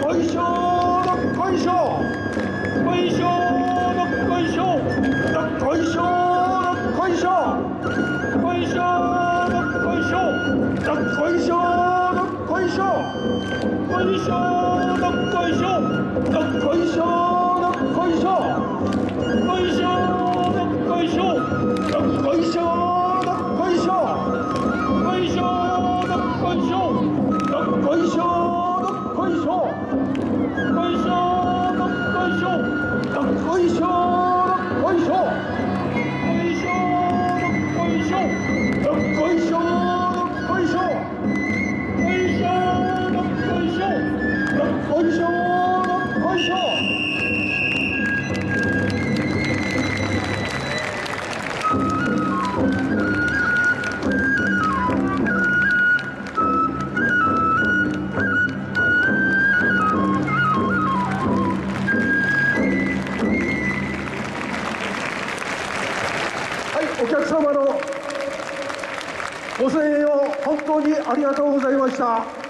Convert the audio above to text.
こいしょどっこいしょこいしょどっこいしょどっこいしょどっこいしょこいしょどっこいしょどっこいしょどっこいしょこいしょどっこいしょどっこいしょどっこいしょこいしょどっこいしょどっこいしょどっこいしょどっこいしょどっこいしょどっこいしょ。こいしょどっこいしょどっこいしょどっこいしょこいしょどっこいしょどっこいしょどっこいしょこいしょどっこいしょどっこいしょお客様のご声援を本当にありがとうございました。